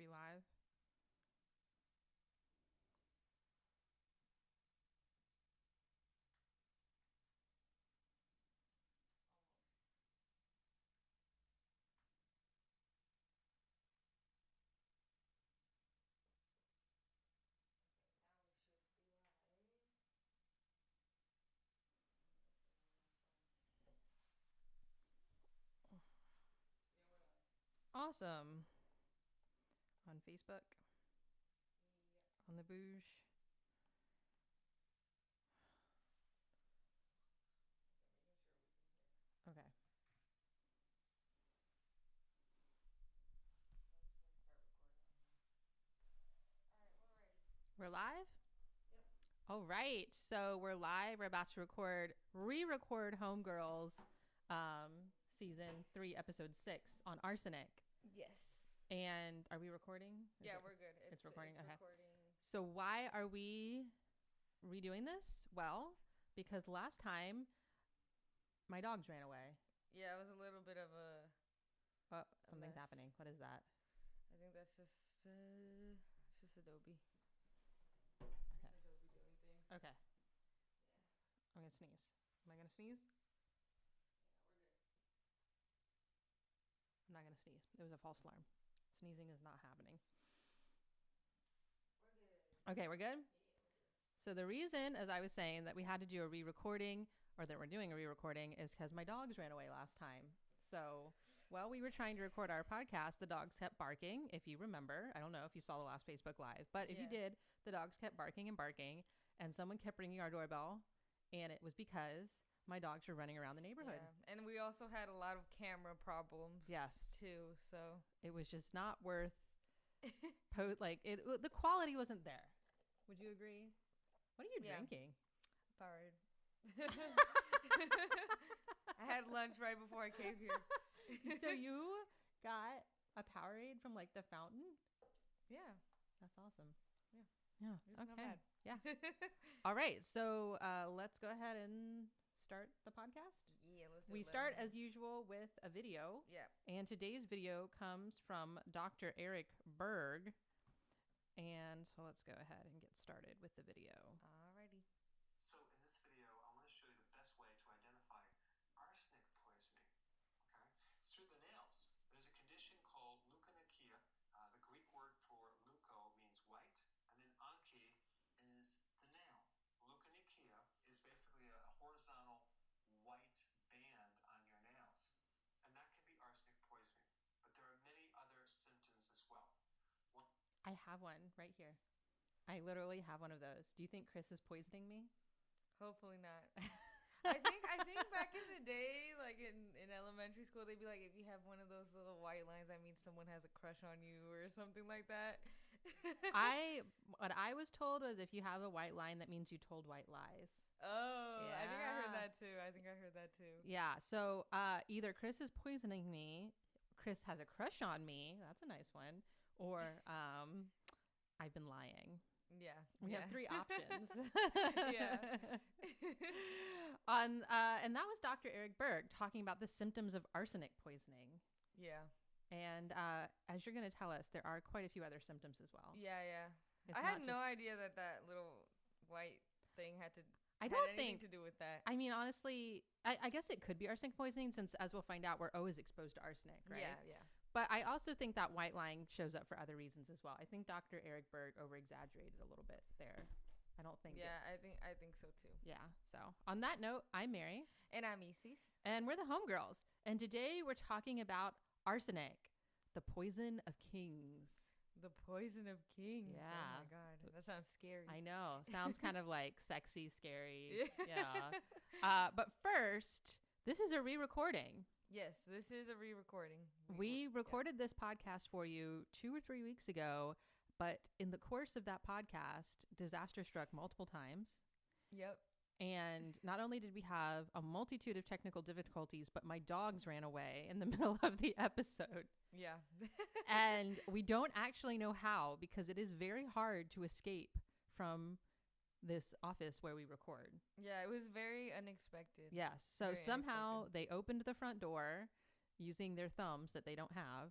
we live? Now we should be live. Yeah, we're live. Awesome. On Facebook, on the Bouge. Okay, we can hear. Okay. I'm just gonna start recording on here. Alright, we're. We're live? Yep. All right. So we're live. We're about to record, re record Homegirls um, season three, episode six on arsenic. Yes. And are we recording? Is Yeah, it- we're good. It's, recording? It's Okay. recording. So why are we redoing this? Well, because last time my dogs ran away. Yeah, it was a little bit of a. Oh, something's happening. What is that? I think that's just. Uh, it's just Adobe. Okay. Just Adobe doing things. Okay. Yeah. I'm gonna sneeze. Am I gonna sneeze? Yeah. I'm not gonna sneeze. It was a false alarm. Sneezing is not happening. We're good. Okay, we're good. Yeah, we're good. So the reason, as I was saying, that we had to do a re-recording or that we're doing a re-recording is because my dogs ran away last time. So while we were trying to record our podcast, the dogs kept barking. If you remember, I don't know if you saw the last Facebook Live, but if you did, the dogs kept barking and barking, and someone kept ringing our doorbell, and it was because my dogs were running around the neighborhood. Yeah. And we also had a lot of camera problems. Yes. Too. So. It was just not worth. po- like it, the quality wasn't there. Would you agree? What are you Yeah. drinking? Powerade. I had lunch right before I came here. so you got a Powerade from like the fountain? Yeah. That's awesome. Yeah. Yeah. It's okay. Yeah. All right. So uh, let's go ahead and start the podcast. Yeah, let's do We it. start as usual with a video, Yeah. and today's video comes from Dr. Eric Berg. And so let's go ahead and get started with the video. So in this video, I want to show you the best way to identify arsenic poisoning. Okay, it's through the nails. There's a condition called leukonychia. Uh, the Greek word for leuko means white, and then anchi is the nail. Leukonychia is basically a, a horizontal white band on your nails, and that can be arsenic poisoning. But there are many other symptoms as well. One I have one right here. I literally have one of those. Do you think Chris is poisoning me? Hopefully not. I think I think back in the day, like in, in elementary school, they'd be like, if you have one of those little white lines, that means someone has a crush on you or something like that. I what I was told was if you have a white line, that means you told white lies. Oh, I think I Yeah. heard that too. I think I heard that too. Yeah. So uh, either Chris is poisoning me, Chris has a crush on me. That's a nice one. Or um, I've been lying. Yeah. We yeah. have three options. Yeah. On uh, and that was Dr. Eric Berg talking about the symptoms of arsenic poisoning. Yeah. And uh, as you're going to tell us, there are quite a few other symptoms as well. Yeah, yeah. It's I had not no idea that that little white thing had to I don't think to do with that. I mean, honestly, I, I guess it could be arsenic poisoning since, as we'll find out, we're always exposed to arsenic, right? Yeah, yeah. But I also think that white line shows up for other reasons as well. I think Dr. Eric Berg over exaggerated a little bit there. I don't think. Yeah, I think I think so too. Yeah. So on that note, I'm Mary, And I'm Isis. and we're the Homegirls, and today we're talking about arsenic, the poison of kings. The poison of kings. Yeah. Oh my god. That sounds scary. I know. Sounds kind of like sexy, scary. Yeah. Yeah. Uh, but first, this is a re-recording. Yes, this is a re-recording. We recorded this podcast for you two or three weeks ago, but in the course of that podcast, disaster struck multiple times. Yep. And not only did we have a multitude of technical difficulties, but my dogs ran away in the middle of the episode. Yeah. And we don't actually know how because it is very hard to escape from this office where we record. yeah, it was very unexpected. Yes. So Very somehow they opened the front door using their thumbs that they don't have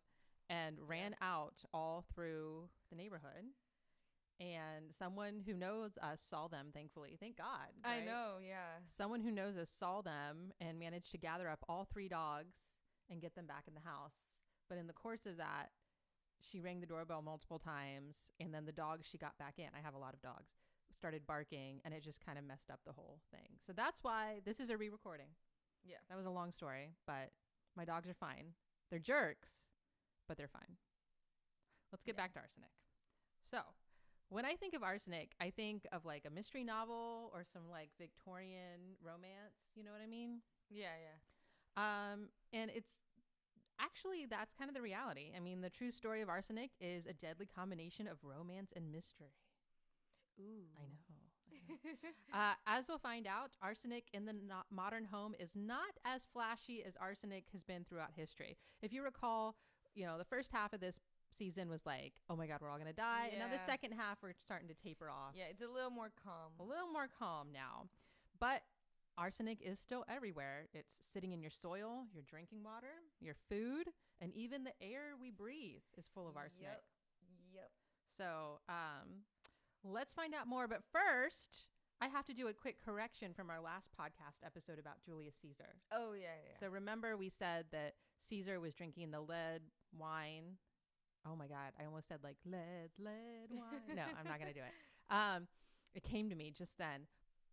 and ran out all through the neighborhood. And someone who knows us saw them, thankfully. Thank God. I know, yeah. Someone who knows us saw them and managed to gather up all three dogs and get them back in the house. But in the course of that, she rang the doorbell multiple times. And then the dogs she got back in, I have a lot of dogs, started barking and it just kind of messed up the whole thing. So that's why this is a re recording. Yeah. That was a long story, but my dogs are fine. They're jerks, but they're fine. Let's get Yeah. back to arsenic. So, when I think of arsenic, I think of like a mystery novel or some like Victorian romance. You know what I mean? Yeah, yeah. Um, and it's actually that's kind of the reality. I mean, the true story of arsenic is a deadly combination of romance and mystery. Ooh. I know. Uh, as we'll find out, arsenic in the no- modern home is not as flashy as arsenic has been throughout history. If you recall, you know, the first half of this season was like, oh my God, we're all going to die. And now the second half, we're starting to taper off. yeah, it's a little more calm. A little more calm now. But arsenic is still everywhere. It's sitting in your soil, your drinking water, your food, and even the air we breathe is full of arsenic. Yep. Yep. So um, let's find out more. But first, I have to do a quick correction from our last podcast episode about Julius Caesar. Oh yeah, yeah. So remember, we said that Caesar was drinking the lead wine. Oh my God, I almost said like lead, lead wine. no, I'm not going to do it. Um, it came to me just then.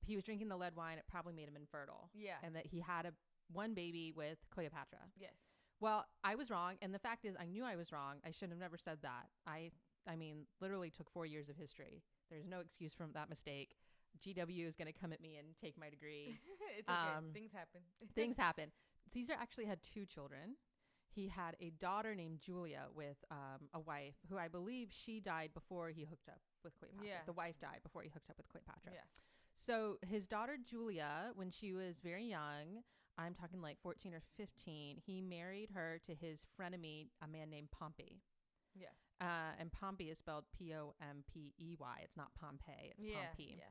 He was drinking the lead wine. It probably made him infertile, yeah. and that he had a one baby with Cleopatra. yes. Well, I was wrong, and the fact is, I knew I was wrong. I should have never said that. I, I mean, literally took four years of history. There's no excuse from that mistake. GW is going to come at me and take my degree. it's okay. Um, Things happen. Things happen. Caesar actually had two children. He had a daughter named Julia with um, a wife who I believe she died before he hooked up with Cleopatra. Yeah. The wife died before he hooked up with Cleopatra. Yeah. So his daughter Julia, when she was very young, I'm talking like 14 or 15, he married her to his frenemy, a man named Pompey. Yeah. Uh, and Pompey is spelled P O M P E Y. It's not Pompey. It's yeah. Pompey. Yeah.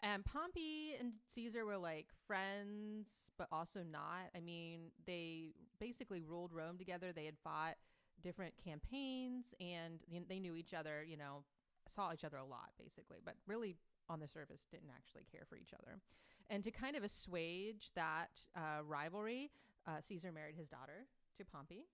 And Pompey and Caesar were like friends, but also not. I mean, they basically ruled Rome together. They had fought different campaigns and they knew each other, you know, saw each other a lot basically, but really on the surface didn't actually care for each other. And to kind of assuage that uh, rivalry, uh, Caesar married his daughter to Pompey.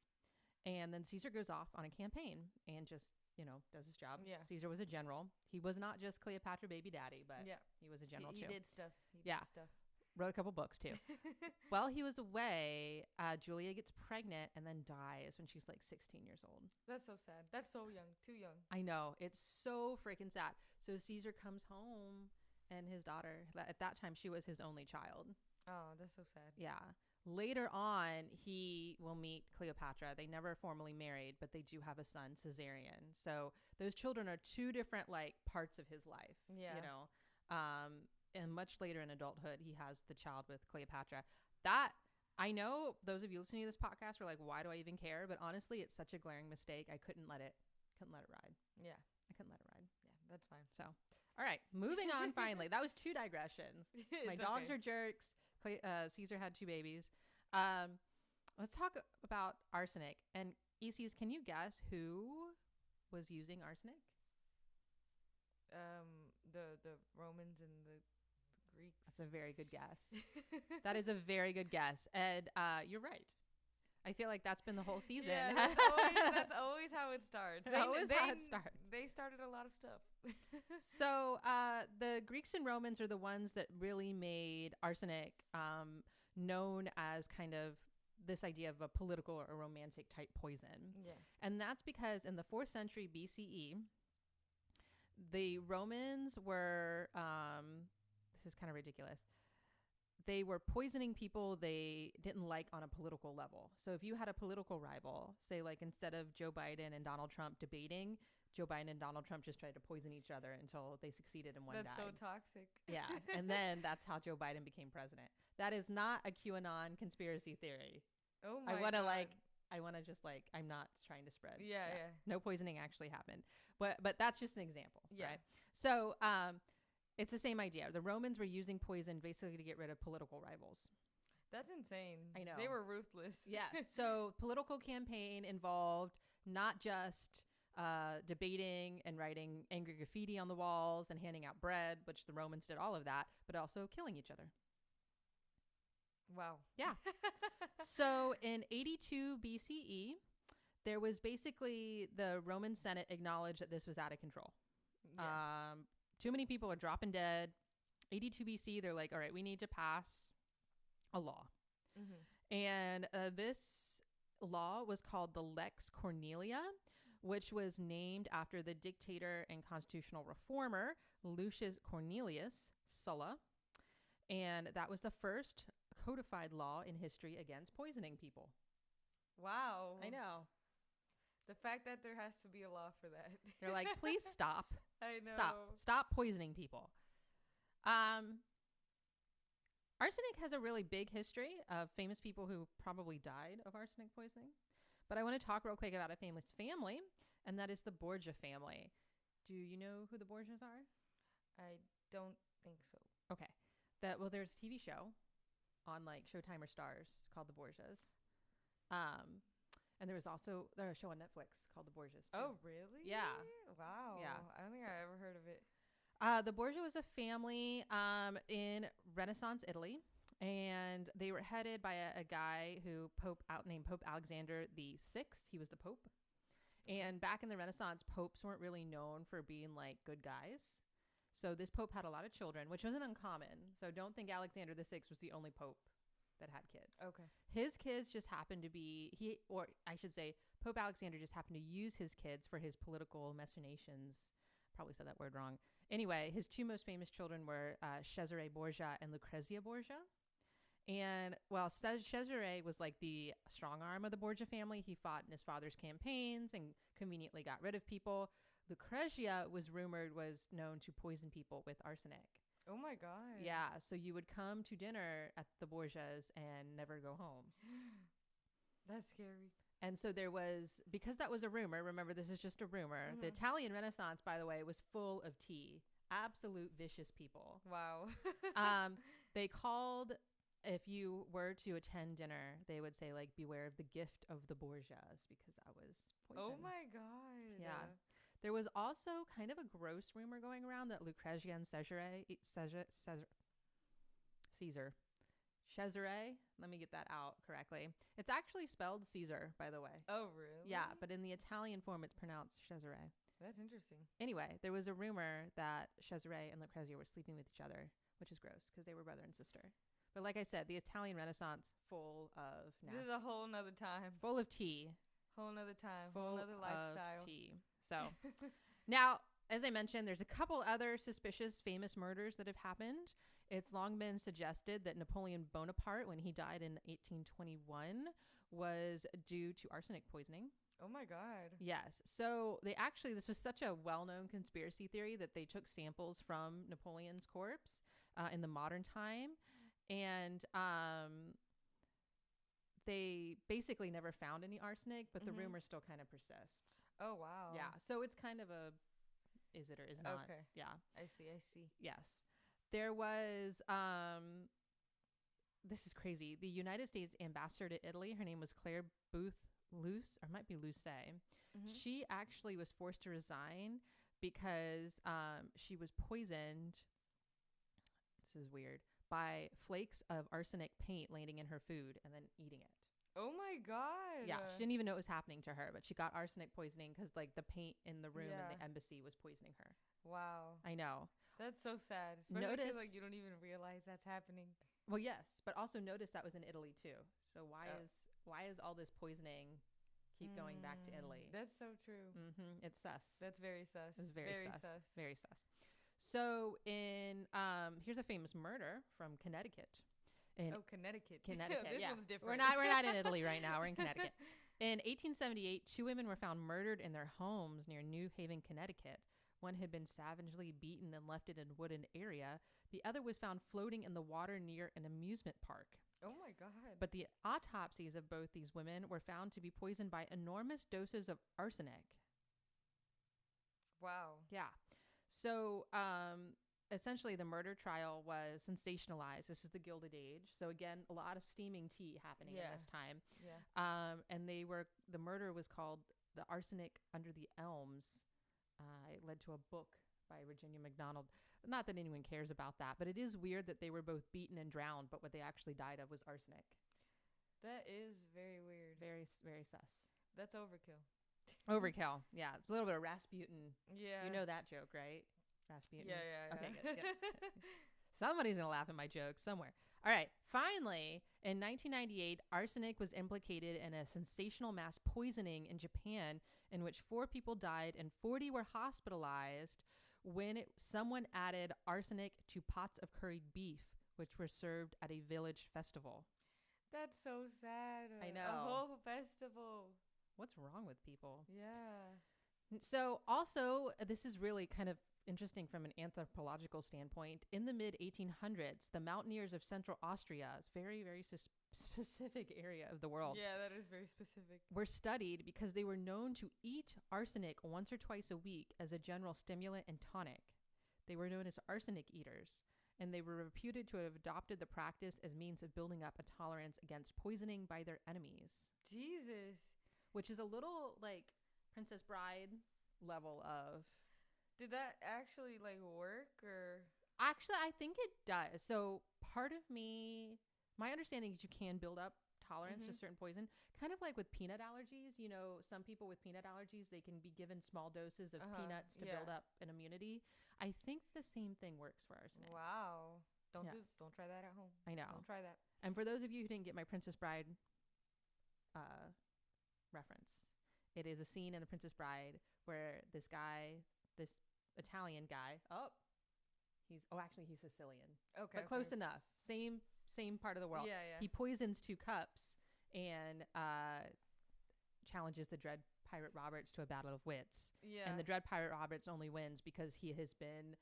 And then Caesar goes off on a campaign and just, you know, does his job. Yeah. Caesar was a general. He was not just Cleopatra baby daddy, but yeah. he was a He, general he too. did stuff. He Yeah. Did stuff. Wrote a couple books too. While he was away, uh, Julia gets pregnant and then dies when she's like 16 years old. That's so sad. That's so young. Too young. I know. It's so freaking sad. So Caesar comes home and his daughter, at that time, she was his only child. Oh, that's so sad. Yeah. Later on, he will meet Cleopatra. They never formally married, but they do have a son, Caesarion. So those children are two different like parts of his life. Yeah. You know, um, and much later in adulthood, he has the child with Cleopatra. That I know those of you listening to this podcast are like, why do I even care? But honestly, it's such a glaring mistake. I couldn't let it, couldn't let it ride. Yeah. I couldn't let it ride. Yeah. That's fine. So, all right, moving on. Finally, that was two digressions. My dogs are jerks. Uh, Caesar had two babies. Um, let's talk about arsenic. And Isis, can you guess who was using arsenic? um the the Romans and the, the Greeks. That's a very good guess. that is a very good guess. And uh, you're right. I feel like that's been the whole season. Yeah, that's always, that's always how it starts. That's always they, how it starts. They started a lot of stuff. so uh, the Greeks and Romans are the ones that really made arsenic um, known as kind of this idea of a political or a romantic type poison. yeah. And that's because in the fourth century BCE, the Romans were, um, this is kind of ridiculous. They were poisoning people they didn't like on a political level. So if you had a political rival, say like instead of Joe Biden and Donald Trump debating, Joe Biden and Donald Trump just tried to poison each other until they succeeded and one That's died. so toxic. yeah, and then that's how Joe Biden became president. That is not a QAnon conspiracy theory. oh my! I wanna, God. like, I want to just like I'm not trying to spread. Yeah, yeah. No poisoning actually happened. But but that's just an example, Yeah. right? So, um it's the same idea. The Romans were using poison basically to get rid of political rivals. That's insane. I know. They were ruthless. Yes. so, political campaign involved not just uh, debating and writing angry graffiti on the walls and handing out bread, which the Romans did all of that, but also killing each other. Wow. Yeah. so in 82 BCE, there was basically the Roman Senate acknowledged that this was out of control. yeah. Um, too many people are dropping dead. 82 BC, they're like, all right, we need to pass a law. mm-hmm. And uh, this law was called the Lex Cornelia, which was named after the dictator and constitutional reformer Lucius Cornelius Sulla. And that was the first codified law in history against poisoning people. Wow. I know. The fact that there has to be a law for that. They're like, please stop. I know. Stop. Stop poisoning people. Um, arsenic has a really big history of famous people who probably died of arsenic poisoning. But I want to talk real quick about a famous family, and that is the Borgia family. Do you know who the Borgias are? I don't think so. Okay. That well, there's a TV show on like Showtime or Starz called The Borgias. Um, and there was also there's a show on Netflix called The Borgias. too. Oh, really? Yeah. Wow. Yeah. I don't think So- I ever heard of it. Uh, the Borgia was a family um, in Renaissance Italy, and they were headed by a, a guy who Pope out named Pope Alexander the Sixth. He was the Pope, and back in the Renaissance, popes weren't really known for being like good guys. So this pope had a lot of children, which wasn't uncommon. So don't think Alexander the Sixth was the only pope that had kids. Okay. His kids just happened to be he, or I should say, Pope Alexander just happened to use his kids for his political machinations. Probably said that word wrong. Anyway, his two most famous children were uh, Cesare Borgia and Lucrezia Borgia. And while Cesare was like the strong arm of the Borgia family, he fought in his father's campaigns and conveniently got rid of people. Lucrezia was rumored was known to poison people with arsenic. Oh my god. Yeah, so you would come to dinner at the Borgias and never go home. That's scary. And so there was, because that was a rumor, remember this is just a rumor. The Mhm. Italian Renaissance, by the way, was full of tea. Absolute vicious people. Wow. um, they called, if you were to attend dinner, they would say, like, beware of the gift of the Borgias because that was poison. oh my god. Yeah. There was also kind of a gross rumor going around that Lucrezia and Cesare, Cesare, Cesare, Caesar, Cesare, let me get that out correctly. It's actually spelled Caesar, by the way. Oh really? Yeah, but in the Italian form, it's pronounced Cesare. that's interesting. Anyway, there was a rumor that Cesare and Lucrezia were sleeping with each other, which is gross because they were brother and sister. But like I said, the Italian Renaissance full of This is a whole nother time. full of tea, Whole nother time. full whole nother of lifestyle. tea. So now, as I mentioned, there's a couple other suspicious famous murders that have happened. It's long been suggested that Napoleon Bonaparte, when he died in 1821, was due to arsenic poisoning. oh my god. Yes. So they actually, this was such a well known conspiracy theory that they took samples from Napoleon's corpse uh, in the modern time. And um, they basically never found any arsenic, but the Mhm. rumors still kind of persist. Oh wow. Yeah. So it's kind of a is it or is not. Okay. Yeah. I see. I see. Yes. There was um this is crazy. The United States ambassador to Italy, her name was Clare Boothe Luce, or might be Luce. Mhm. She actually was forced to resign because um she was poisoned this is weird by flakes of arsenic paint landing in her food and then eating it. Oh my god. Yeah, she didn't even know it was happening to her, but she got arsenic poisoning because like the paint in the room in the embassy was poisoning her. Wow. I know. That's so sad. Especially Notice- like you don't even realize that's happening. Well, yes, but also notice that was in Italy too. So why Oh. is why is all this poisoning keep going back to Mm, Italy? That's so true. Mm-hmm. It's sus. That's very sus. It's very, very sus. sus. Very sus. So in um, here's a famous murder from Connecticut. In oh, Connecticut. Connecticut, this yeah. one's different. We're not we're not in Italy right now. We're in Connecticut. In 1878, two women were found murdered in their homes near New Haven, Connecticut. One had been savagely beaten and left in a wooded area. The other was found floating in the water near an amusement park. oh my god. But the autopsies of both these women were found to be poisoned by enormous doses of arsenic. wow. Yeah. So, um, essentially, the murder trial was sensationalized. This is the Gilded Age. So, again, a lot of steaming tea happening Yeah. in this time. Yeah. Um, and they were, the murder was called the arsenic under the elms. Uh, it led to a book by Virginia McDonald. Not that anyone cares about that, but it is weird that they were both beaten and drowned, but what they actually died of was arsenic. That is very weird. Very, very sus. That's overkill. Overkill. Yeah, it's a little bit of Rasputin. Yeah. You know that joke, right? Rasputin. Yeah, yeah, Okay, good, good. Somebody's gonna laugh at my joke somewhere. All right. Finally, in 1998, arsenic was implicated in a sensational mass poisoning in Japan, in which four people died and 40 were hospitalized when it, someone added arsenic to pots of curried beef, which were served at a village festival. That's so sad. I A know. A whole festival. What's wrong with people? Yeah. So, also, this is really kind of interesting from an anthropological standpoint. In the mid 1800s, the mountaineers of central Austria, very, very sus- specific area of the world, Yeah, that is very specific. were studied because they were known to eat arsenic once or twice a week as a general stimulant and tonic. They were known as arsenic eaters, and they were reputed to have adopted the practice as means of building up a tolerance against poisoning by their enemies Jesus. which is a little like Princess Bride level of. Did that actually like work or Actually, I think it does. So part of me, my understanding is you can build up tolerance to Mhm. certain poison, kind of like with peanut allergies. You know, some people with peanut allergies they can be given small doses of Uh-huh, peanuts to build up an immunity. I think the same thing works for arsenic. wow? Don't do don't try that at home. I know. Don't try that. And for those of you who didn't get my Princess Bride uh, reference, it is a scene in The Princess Bride where this guy, this Italian guy, oh, he's oh actually he's Sicilian, Okay. but close enough. Same same part of the world. Yeah, yeah. He poisons two cups and uh, challenges the Dread Pirate Roberts to a battle of wits. yeah. And the Dread Pirate Roberts only wins because he has been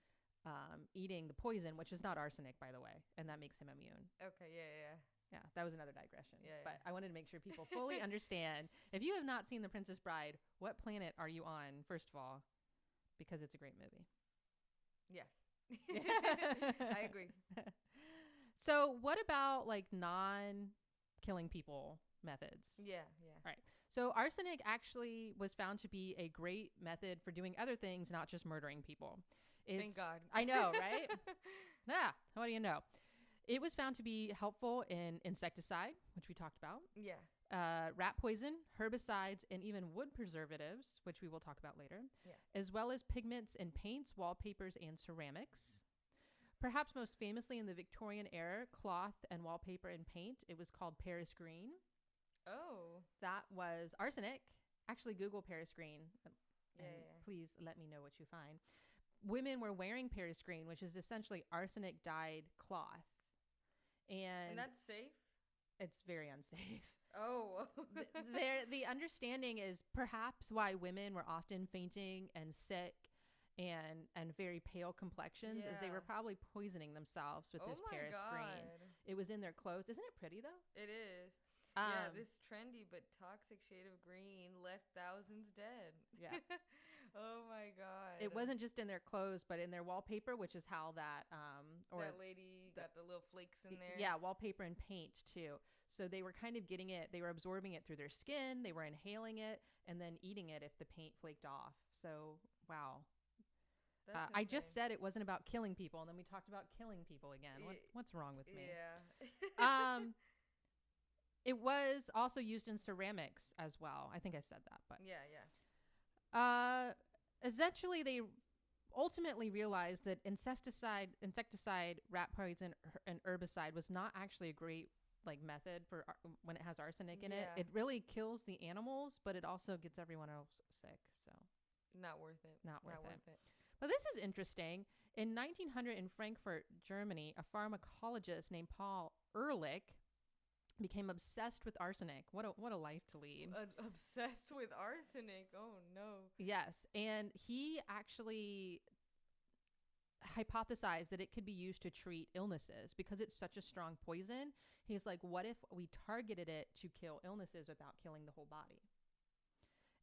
um, eating the poison, which is not arsenic, by the way, and that makes him immune. okay. Yeah, yeah. Yeah, that was another digression. Yeah, but. I wanted to make sure people fully understand. If you have not seen The Princess Bride, what planet are you on, first of all? Because it's a great movie. Yeah. yeah. I agree. So, what about like non killing people methods? Yeah, yeah. So, arsenic actually was found to be a great method for doing other things, not just murdering people. It's, Thank God. I know, right? Ah, what do you know? It was found to be helpful in insecticide, which we talked about. yeah. Uh, rat poison, herbicides, and even wood preservatives, which we will talk about later, Yeah. as well as pigments in paints, wallpapers, and ceramics. Perhaps most famously in the Victorian era, cloth and wallpaper and paint, it was called Paris green. Oh. That was arsenic. Actually, Google Paris green. uh, Yeah, and yeah. Please let me know what you find. Women were wearing Paris green, which is essentially arsenic dyed cloth. And, And that's safe. It's very unsafe. Oh. th- there the understanding is perhaps why women were often fainting and sick and and very pale complexions is they were probably poisoning themselves with oh this Paris God. green. It was in their clothes. Isn't it pretty though? It is. yeah, Um, this trendy but toxic shade of green left thousands dead. Yeah. oh my god. it wasn't just in their clothes, but in their wallpaper, which is how that um or that lady the- got the little flakes in there. yeah, wallpaper and paint too. So they were kind of getting it. They were absorbing it through their skin. They were inhaling it and then eating it if the paint flaked off. So wow, Uh, I just said it wasn't about killing people, and then we talked about killing people again. What, what's wrong with me? Yeah. Um, it was also used in ceramics as well. I think I said that, but yeah, yeah. Uh, essentially they ultimately realized that insecticide, insecticide, rat poison, and herbicide was not actually a great like method for ar- when it has arsenic in it. It really kills the animals, but it also gets everyone else sick. So. Not worth it. Not worth Not it. worth it. But this is interesting. In 1900 in Frankfurt, Germany, a pharmacologist named Paul Ehrlich became obsessed with arsenic. What a what a life to lead. Uh, obsessed with arsenic. Oh no. Yes, and he actually hypothesized that it could be used to treat illnesses because it's such a strong poison. He's like, what if we targeted it to kill illnesses without killing the whole body?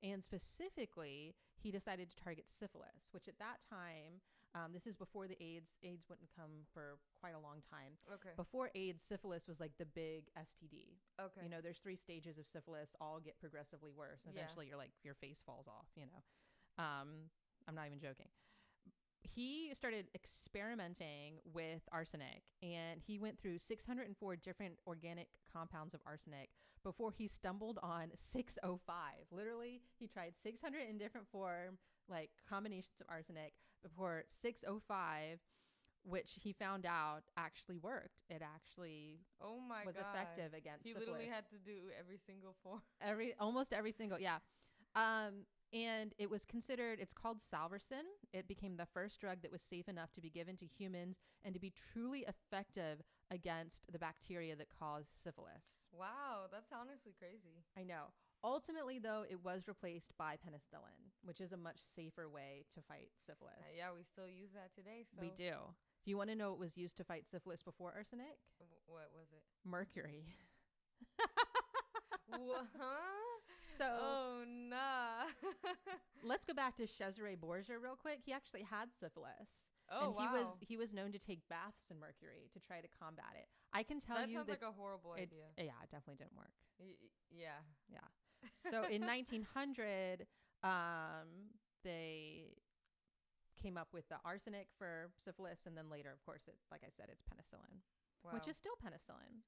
And specifically, he decided to target syphilis, which at that time Um, this is before the AIDS. AIDS wouldn't come for quite a long time. Okay. Before AIDS, syphilis was like the big STD. Okay. You know, there's three stages of syphilis. All get progressively worse. And Yeah. eventually, you're like your face falls off. You know, um, I'm not even joking. He started experimenting with arsenic, and he went through 604 different organic compounds of arsenic before he stumbled on 605. Literally, he tried 600 in different form, like combinations of arsenic, before 605, which he found out actually worked. It actually oh my was god. effective against He syphilis. literally had to do every single form. every almost every single yeah um and it was considered it's called salvarsan it became the first drug that was safe enough to be given to humans and to be truly effective against the bacteria that cause syphilis Wow, that's honestly crazy. i know ultimately though it was replaced by penicillin which is a much safer way to fight syphilis Uh, yeah, we still use that today. So we do do you want to know what was used to fight syphilis before arsenic W- what was it? mercury huh? so oh nah. let's go back to Cesare Borgia real quick. He actually had syphilis. oh and he wow. was he was known to take baths in mercury to try to combat it. I can tell you that you sounds that like a horrible it, idea. yeah, it definitely didn't work. Y- y- yeah. So in 1900, um, they came up with the arsenic for syphilis, and then later, of course, it like I said, it's penicillin, Wow. which is still penicillin.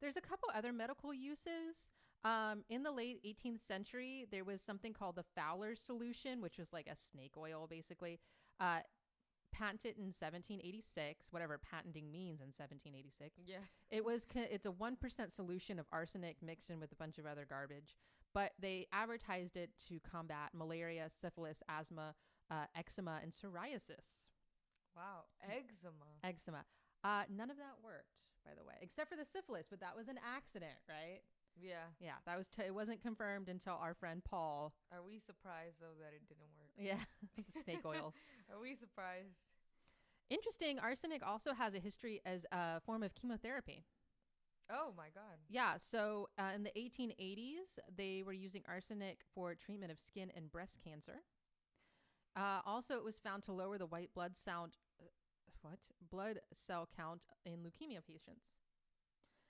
There's a couple other medical uses. Um, in the late 18th century, there was something called the Fowler's solution, which was like a snake oil, basically. Uh, patented in 1786, whatever patenting means in 1786. yeah. It was it's a 1% solution of arsenic mixed in with a bunch of other garbage, but they advertised it to combat malaria, syphilis, asthma, uh, eczema, and psoriasis. Wow. Eczema. Eczema. Uh, none of that worked, by the way, except for the syphilis, but that was an accident, right? Yeah. Yeah, that was t- it wasn't confirmed until our friend Paul. Are we surprised though that it didn't work? Yeah, the snake oil. Are we surprised? Interesting. Arsenic also has a history as a form of chemotherapy. Oh my god. Yeah, so uh, in the 1880s, they were using arsenic for treatment of skin and breast cancer. Uh, also, it was found to lower the white blood sound, uh, what blood cell count in leukemia patients.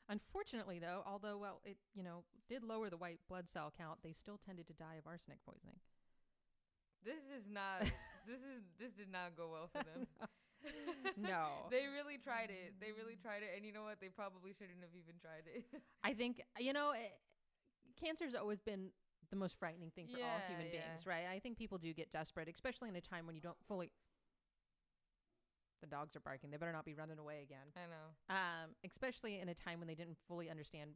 Unfortunately, though, although well, it you know did lower the white blood cell count, they still tended to die of arsenic poisoning. This is not. this is. This did not go well for them. No. they really tried it. They really tried it, and you know what? They probably shouldn't have even tried it. I think you know, it, cancer's always been the most frightening thing for all human yeah. beings, right? I think people do get desperate, especially in a time when you don't fully. The dogs are barking. They better not be running away again. I know. Um, especially in a time when they didn't fully understand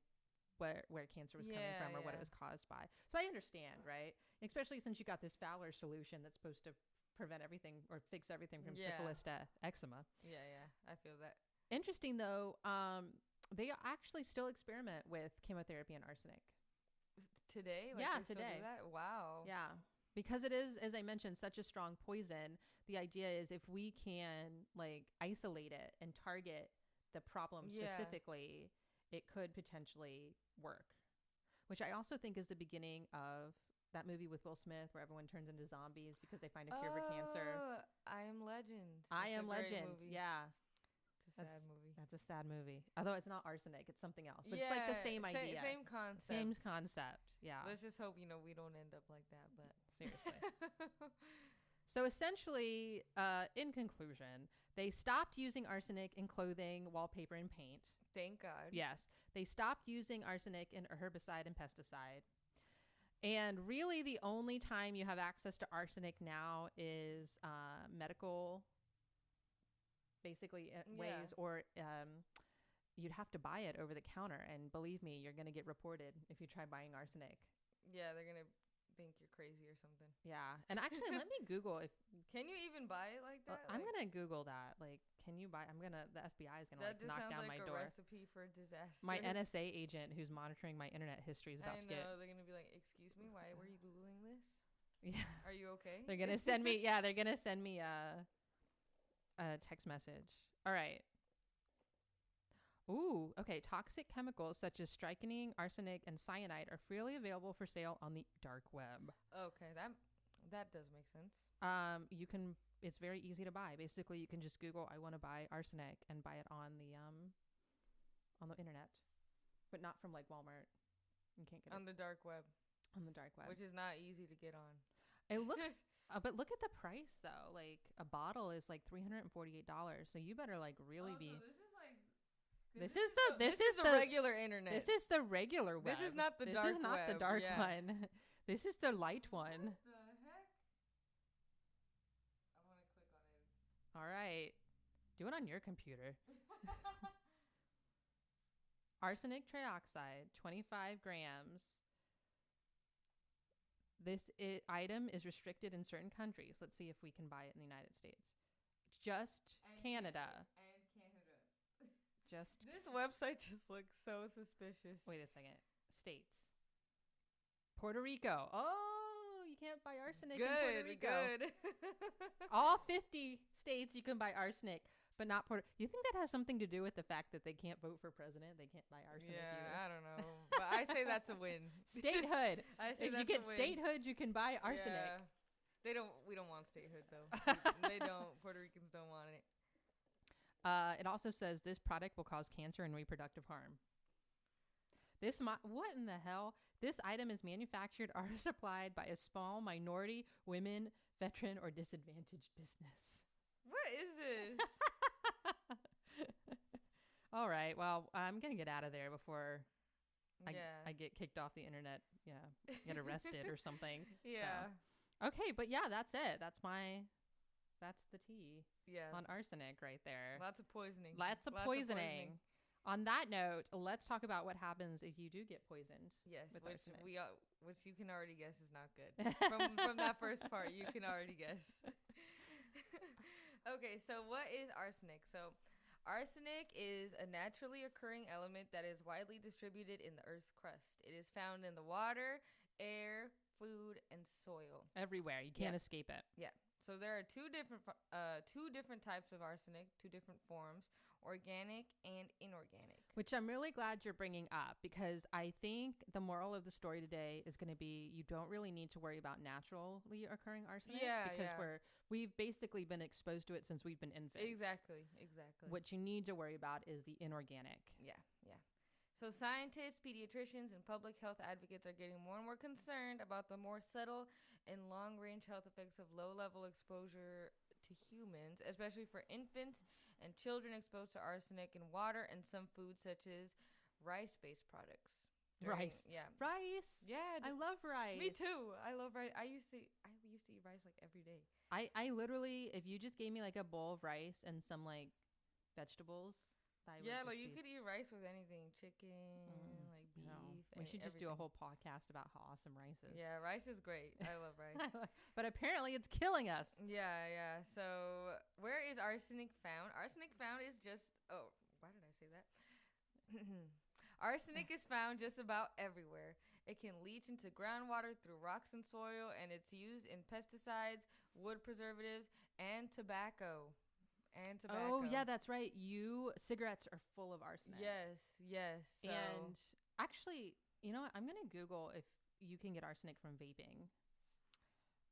where where cancer was coming from or what it was caused by. So I understand, right? Especially since you got this Fowler solution that's supposed to prevent everything or fix everything from Yeah. syphilis to eczema. Yeah, yeah. I feel that. Interesting though, um, they actually still experiment with chemotherapy and arsenic. Today? Like Yeah, they still do today. that? Wow. Yeah. Because it is, as I mentioned, such a strong poison, the idea is if we can like isolate it and target the problem Yeah. specifically, it could potentially work. Which I also think is the beginning of that movie with Will Smith where everyone turns into zombies because they find a cure for cancer. Oh, I am Legend. I That's a am Legend. movie. Yeah. It's a sad That's- movie. That's a sad movie. Although it's not arsenic, it's something else. But it's like the same sa- idea. Same concept. Same concept. Yeah. Let's just hope you know we don't end up like that. But Seriously. So essentially, uh, in conclusion, they stopped using arsenic in clothing, wallpaper, and paint. Thank God. Yes, they stopped using arsenic in herbicide and pesticide. And really, the only time you have access to arsenic now is uh, medical, basically uh, Yeah. ways, or um, you'd have to buy it over the counter. And believe me, you're going to get reported if you try buying arsenic. Yeah, they're gonna think you're crazy or something. Yeah, and actually, let me Google if Can you even buy it like that? I'm Like, gonna Google that. Like, can you buy? I'm gonna. The FBI is gonna like knock down like my a door. recipe for disaster. My NSA agent, who's monitoring my internet history, is about I to get. know they're gonna be like, "Excuse me, why were you googling this? Yeah, Are you okay?" they're gonna send me. Yeah, they're gonna send me a a text message. All right. Ooh, okay. Toxic chemicals such as strychnine, arsenic, and cyanide are freely available for sale on the dark web. Okay, that that does make sense. Um, you can it's very easy to buy. Basically, you can just Google "I want to buy arsenic" and buy it on the um on the internet, but not from like Walmart. You can't get on it the dark web, on the dark web. which is not easy to get on. it looks, uh, but look at the price though. Like a bottle is like three hundred and forty-eight dollars. So you better like really Oh, be. so this is This is the- this this is the the- regular internet. This is the regular web. This is not the this dark This is not the dark yeah. one. this is the light one. What the heck? I want to click on it. All right, do it on your computer. Arsenic trioxide, 25 grams. This I- item is restricted in certain countries. Let's see if we can buy it in the United States. Just And Canada. And Canada. Just This website just looks so suspicious. wait a second. States. Puerto Rico. Oh, you can't buy arsenic in Puerto good, Rico. good. All 50 states you can buy arsenic, but not Puerto. You think that has something to do with the fact that they can't vote for president? They can't buy arsenic yeah, I don't know, but I say that's a win. Statehood. I say if you get a win. statehood, you can buy arsenic. Yeah. They don't. We don't want statehood though. They don't. Puerto Ricans don't want it. Uh, it also says this product will cause cancer and reproductive harm. This mi- what in the hell? This item is manufactured or supplied by a small minority, women, veteran, or disadvantaged business. What is this? All right. Well, I'm gonna get out of there before I, yeah. I get kicked off the internet. Yeah, get arrested or something. yeah. Okay, but yeah, that's it. That's my, that's the tea Yeah. on arsenic right there. Lots of poisoning. Lots of poisoning. On that note, let's talk about what happens if you do get poisoned. Yes, which arsenic. we uh, which you can already guess is not good. from from that first part, you can already guess. okay, so what is arsenic? So, arsenic is a naturally occurring element that is widely distributed in the Earth's crust. It is found in the water, air, food, and soil. Everywhere, you can't Yeah. escape it. So there are two different uh two different types of arsenic, two different forms, organic and inorganic. Which I'm really glad you're bringing up because I think the moral of the story today is going to be you don't really need to worry about naturally occurring arsenic Yeah, because yeah. we're we've basically been exposed to it since we've been infants. Exactly, exactly. What you need to worry about is the inorganic. Yeah, yeah. So scientists, pediatricians, and public health advocates are getting more and more concerned about the more subtle and long-range health effects of low-level exposure to humans, especially for infants and children exposed to arsenic in water and some foods such as rice-based products. Rice. Yeah. Rice. Yeah. I love rice. me too. I love rice. I used to I used to eat rice like every day. I, I literally, if you just gave me like a bowl of rice and some like vegetables, I yeah, like you be- could eat rice with anything, chicken, Mm, like beef. know, we should just do a whole podcast about how awesome rice is. Yeah, rice is great. I love rice. but apparently it's killing us. Yeah, yeah. So, where is arsenic found? Arsenic found is just. Oh, why did I say that? arsenic is found just about everywhere. It can leach into groundwater through rocks and soil, and it's used in pesticides, wood preservatives, and tobacco. And tobacco. Oh yeah, that's right. You cigarettes are full of arsenic. Yes, yes. So, And actually, you know what? I'm gonna Google if you can get arsenic from vaping.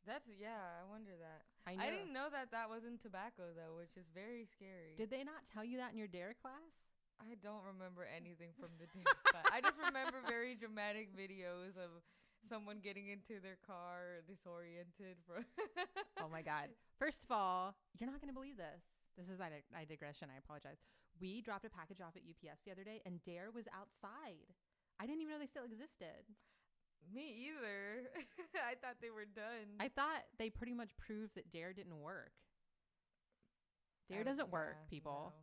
that's yeah. I wonder that. I. I didn't know that that was in tobacco though, which is very scary. Did they not tell you that in your DARE class? I don't remember anything from the day. class. I just remember very dramatic videos of someone getting into their car disoriented. From oh my god. First of all, you're not gonna believe this. This is I, I digression. I apologize. We dropped a package off at UPS the other day, and DARE was outside. I didn't even know they still existed. Me either. I thought they were done. I thought they pretty much proved that DARE didn't work. DARE don't- doesn't work, people. no.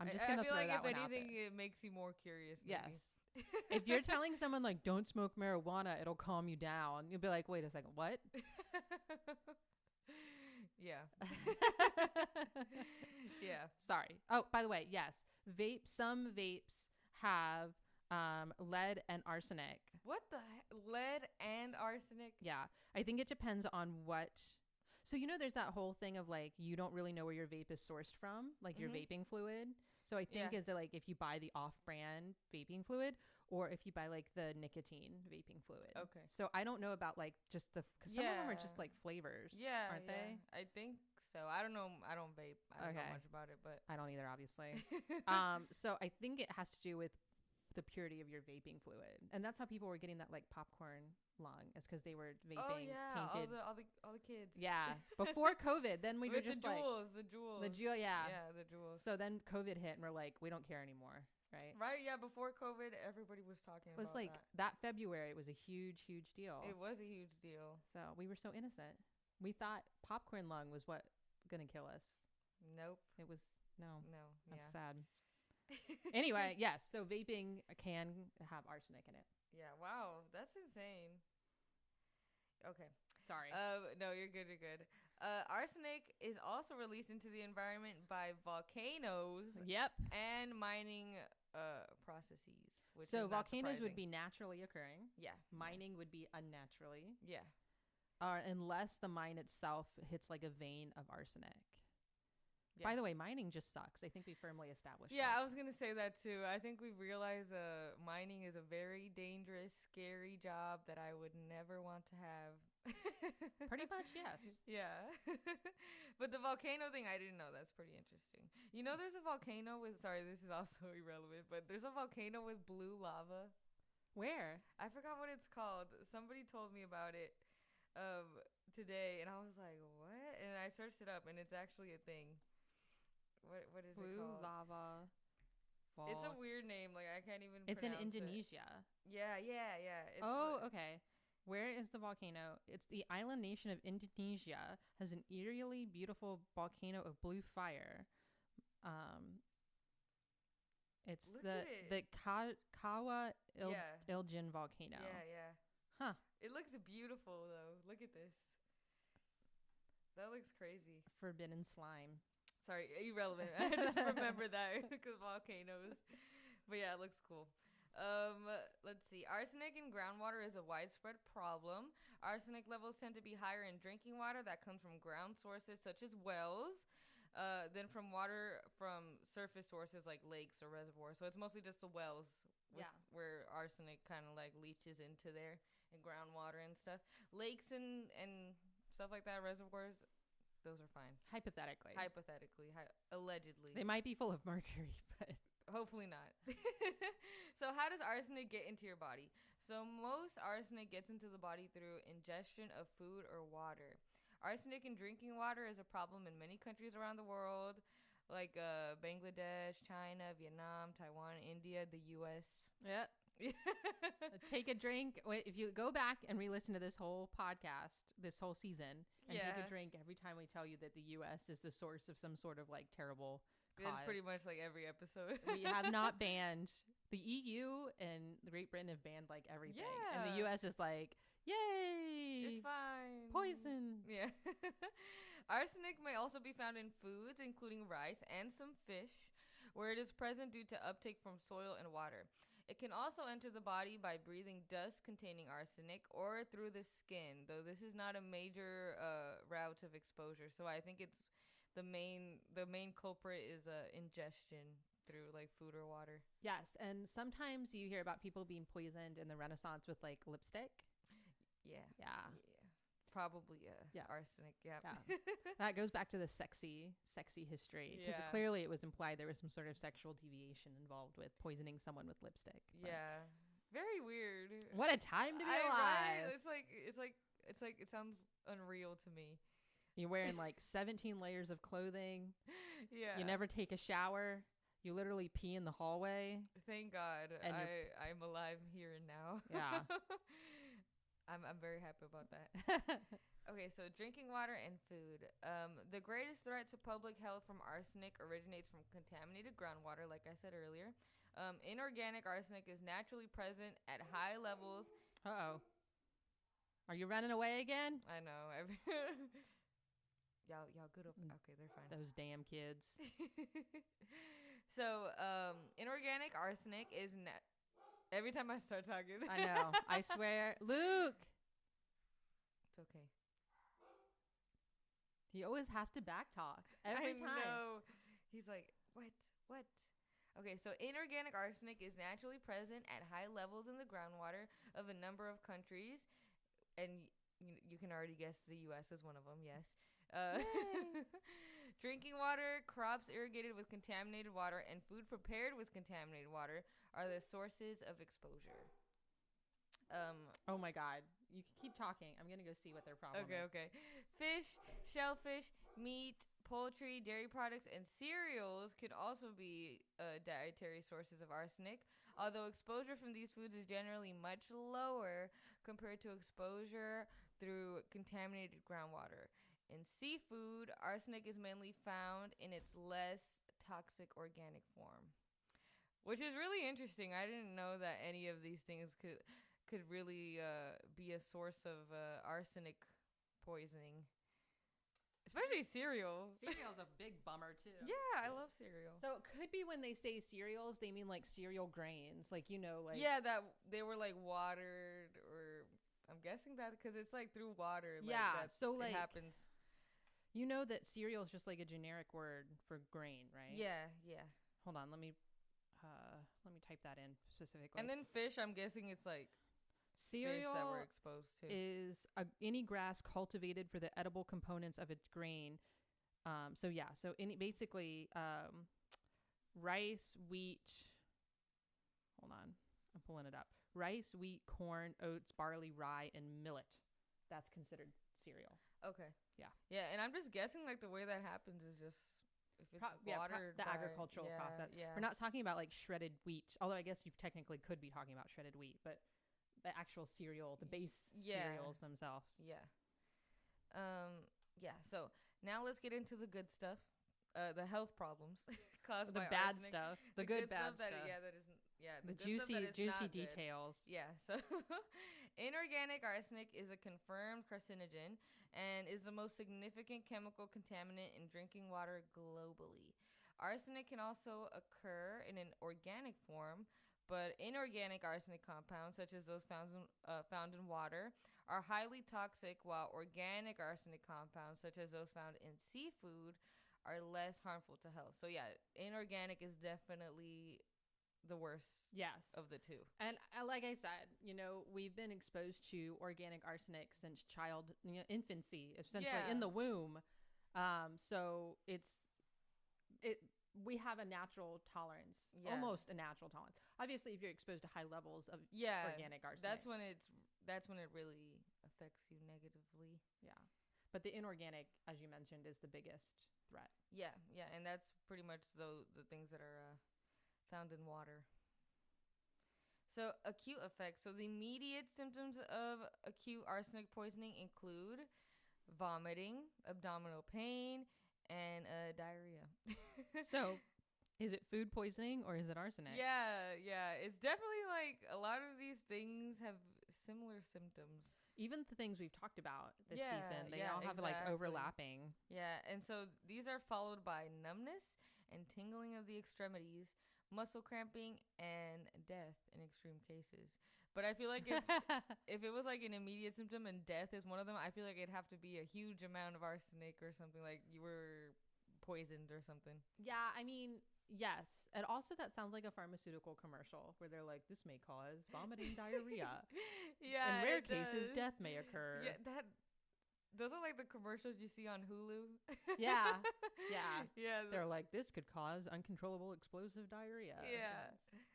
I'm just I, gonna feel throw like that if one out anything, there. it makes you more curious. Yes. if you're telling someone like don't smoke marijuana, it'll calm you down. You'll be like, wait a second, what? yeah, yeah. Sorry. Oh, by the way, yes, vape. Some vapes have um, lead and arsenic. What the he- lead and arsenic? Yeah, I think it depends on what. So you know, there's that whole thing of like you don't really know where your vape is sourced from, like your Mhm. vaping fluid. So I think Yeah. is it like if you buy the off-brand vaping fluid, or if you buy like the nicotine vaping fluid. Okay. So I don't know about like just the because some of them are just like flavors. Yeah, aren't yeah. they? I think So I don't know. I don't vape. I don't Okay. know much about it, but I don't either, obviously. um, so I think it has to do with the purity of your vaping fluid, and that's how people were getting that like popcorn lung. It's because they were oh, vaping oh yeah, all tainted. the all the all the kids. yeah, before COVID, then we were just the like Juuls, the Juuls. the Juul. Yeah. yeah, the Juuls. So then COVID hit, and we're like, we don't care anymore, right? right, yeah. Before COVID, everybody was talking It was like that. that. February It was a huge, huge deal. It was a huge deal. so we were so innocent. We thought popcorn lung was what gonna kill us. Nope. It was no. No. That's yeah. sad. Anyway, yes. So vaping can have arsenic in it. yeah. Wow, that's insane. Okay. Sorry. Uh, no, you're good. You're good. Uh, arsenic is also released into the environment by volcanoes yep. and mining uh, processes. Which so volcanoes would be naturally occurring. yeah, Mining would be unnaturally, yeah. uh, unless the mine itself hits like a vein of arsenic. Yeah. By the way, mining just sucks. I think we firmly established. Yeah, that. I was gonna say that too. I think we've realized uh, mining is a very dangerous, scary job that I would never want to have. pretty much yes. Yeah. but the volcano thing, I didn't know. That's pretty interesting. You know, there's a volcano with. Sorry, this is also irrelevant, but there's a volcano with blue lava. Where? I forgot what it's called. Somebody told me about it um, today, and I was like, "What?" And I searched it up, and it's actually a thing. What What is it Blue called? lava. It's a weird name. Like I can't even. It's in pronounce it. Indonesia. Yeah, yeah, yeah. It's oh, okay. Where is the volcano? It's the island nation of Indonesia has an eerily beautiful volcano of blue fire. Um, it's Look the it. the Ka- Kawa Il- Yeah. Ijen volcano. Yeah, yeah. Huh. It looks beautiful though. Look at this. That looks crazy. Forbidden slime. Sorry, irrelevant. I just remember that because volcanoes. But yeah, it looks cool. Um, let's see. Arsenic in groundwater is a widespread problem. Arsenic levels tend to be higher in drinking water that comes from ground sources such as wells, uh, than from water from surface sources like lakes or reservoirs. So it's mostly just the wells, with- Yeah. where arsenic kind of like leaches into there in groundwater and stuff. Lakes and and stuff like that, reservoirs, those are fine. Hypothetically. Hypothetically, hi- allegedly. they might be full of mercury, but Hopefully not. so, how does arsenic get into your body? So, most arsenic gets into the body through ingestion of food or water. Arsenic in drinking water is a problem in many countries around the world, like uh, Bangladesh, China, Vietnam, Taiwan, India, the U.S. yeah. Take a drink. Wait, If you go back and re-listen to this whole podcast, this whole season, and take a drink every time we tell you that the U.S. is the source of some sort of like terrible. It's pretty much like every episode. we have not banned the EU and Great Britain have banned like everything, and the U.S. is like, yay, It's fine. poison. Yeah. Arsenic may also be found in foods, including rice and some fish, where it is present due to uptake from soil and water. It can also enter the body by breathing dust containing arsenic or through the skin, though this is not a major uh, route of exposure. So I think it's the main the main culprit is uh, ingestion through like food or water. Yes, and sometimes you hear about people being poisoned in the Renaissance with like lipstick. Yeah. Yeah, Yeah. Probably uh, Yeah. arsenic. Yeah. Yeah. that goes back to the sexy, sexy history because Yeah. clearly it was implied there was some sort of sexual deviation involved with poisoning someone with lipstick. but yeah. Very weird. What a time to be I- right? alive! It's like it's like it's like it sounds unreal to me. You're wearing like 17 layers of clothing. Yeah. You never take a shower. You literally pee in the hallway. Thank God And I, I'm alive here and now. Yeah. I'm I'm very happy about that. Okay, so drinking water and food. Um, the greatest threat to public health from arsenic originates from contaminated groundwater, like I said earlier. Um, inorganic arsenic is naturally present at high levels. Uh oh. Are you running away again? I know. Every y'all, y'all good? Over- Mm. okay, they're fine. Those damn kids. so, um, inorganic arsenic is na- every time I start talking. I know. I swear. Luke! it's okay. He always has to backtalk every I time. know. He's like, what? What? Okay, so inorganic arsenic is naturally present at high levels in the groundwater of a number of countries, and you, you can already guess the U.S. is one of them. Yes, Uh. drinking water, crops irrigated with contaminated water, and food prepared with contaminated water are the sources of exposure. Um, Oh my God. You can keep talking. I'm gonna go see what their problem Okay, is. okay. Fish, shellfish, meat, poultry, dairy products, and cereals could also be uh, dietary sources of arsenic. Although exposure from these foods is generally much lower compared to exposure through contaminated groundwater. In seafood, arsenic is mainly found in its less toxic organic form, which is really interesting. I didn't know that any of these things could could really uh, be a source of uh, arsenic poisoning, especially cereals. Cereal's a big bummer too. yeah, I love cereal. So it could be when they say cereals, they mean like cereal grains, like you know, like yeah, that they were like watered, or I'm guessing that because it's like through water. Like, Yeah, that so, it like, happens. You know that cereal is just like a generic word for grain, right? Yeah, yeah. Hold on, let me uh let me type that in specifically. And then fish, I'm guessing it's like cereal fish that we're exposed to. is a, any grass cultivated for the edible components of its grain. Um, so yeah, so any basically um, rice, wheat. Hold on, I'm pulling it up. Rice, wheat, corn, oats, barley, rye, and millet. That's considered cereal. Okay. Yeah. Yeah, and I'm just guessing like the way that happens is just if it's Pro- yeah, pro- watered the by- agricultural yeah, process. Yeah. We're not talking about like shredded wheat, although I guess you technically could be talking about shredded wheat, but the actual cereal, the base yeah. cereals themselves. Yeah. Um. Yeah. So now let's get into the good stuff. Uh, the health problems caused The by bad arsenic. stuff, the, good, bad stuff. stuff, That, yeah, that is. Yeah, the, stuff juicy, juicy not good. details. Yeah. So, inorganic arsenic is a confirmed carcinogen and is the most significant chemical contaminant in drinking water globally. Arsenic can also occur in an organic form, but inorganic arsenic compounds, such as those found in, uh, found in water, are highly toxic, while organic arsenic compounds, such as those found in seafood, are less harmful to health. So, yeah, inorganic is definitely the worst Yes. of the two. And uh, like I said, you know, we've been exposed to organic arsenic since child you know, infancy, essentially Yeah. in the womb. Um, so it's it we have a natural tolerance, Yeah. almost a natural tolerance. Obviously, if you're exposed to high levels of Yeah, organic arsenic, that's when it's that's when it really affects you negatively. yeah. But the inorganic, as you mentioned, is the biggest threat. Yeah, yeah, and that's pretty much the the things that are uh, found in water. So acute effects. So the immediate symptoms of acute arsenic poisoning include vomiting, abdominal pain, and uh, diarrhea. So, is it food poisoning or is it arsenic? yeah, yeah, it's definitely like a lot of these things have similar symptoms. Even the things we've talked about this Yeah, season, they yeah, all have like overlapping. Yeah, and so these are followed by numbness and tingling of the extremities, muscle cramping, and death in extreme cases. But I feel like if, if it was like an immediate symptom and death is one of them, I feel like it'd have to be a huge amount of arsenic or something like you were poisoned or something. Yeah, I mean, yes. And also, that sounds like a pharmaceutical commercial where they're like, this may cause vomiting diarrhea. yeah, In rare cases, does. death may occur. Yeah, that. Those are like the commercials you see on Hulu. Yeah, yeah. yeah. They're like, this could cause uncontrollable explosive diarrhea. Yeah. It's-